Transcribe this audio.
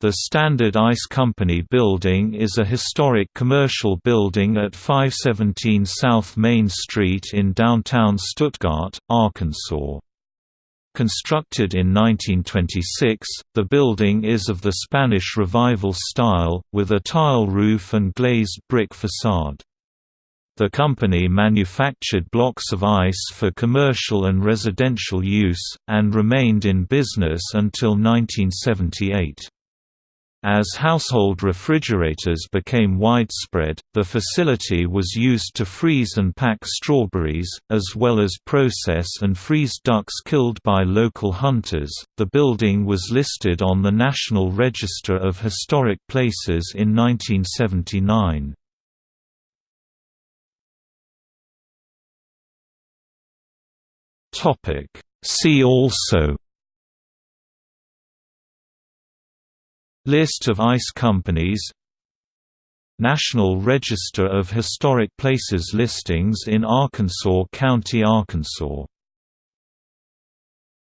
The Standard Ice Company building is a historic commercial building at 517 South Main Street in downtown Stuttgart, Arkansas. Constructed in 1926, the building is of the Spanish Revival style, with a tile roof and glazed brick facade. The company manufactured blocks of ice for commercial and residential use, and remained in business until 1978. As household refrigerators became widespread, the facility was used to freeze and pack strawberries, as well as process and freeze ducks killed by local hunters. The building was listed on the National Register of Historic Places in 1979. Topic: See also List of ice companies. National Register of Historic Places listings in Arkansas County, Arkansas